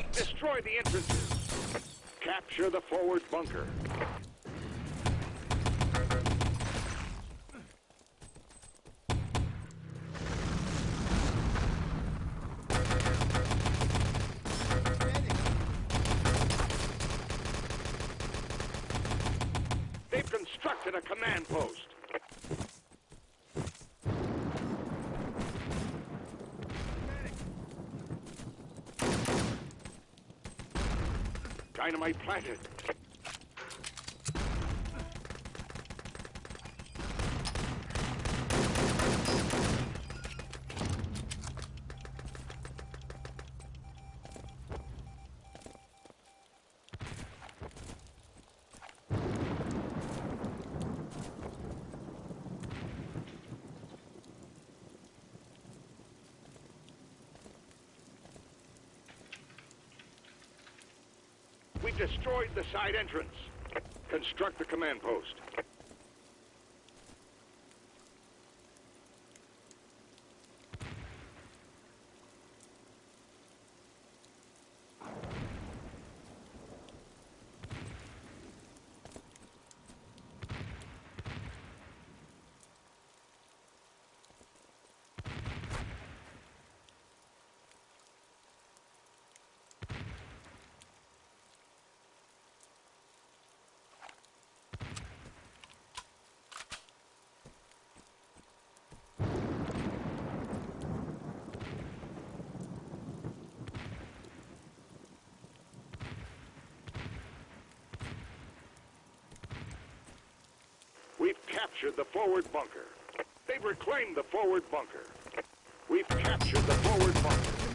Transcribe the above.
Fight! Destroy the entrances. Capture the forward bunker. They've constructed a command post. Dynamite planted. Destroyed the side entrance. Construct the command post. We've captured the forward bunker. They've reclaimed the forward bunker. We've captured the forward bunker.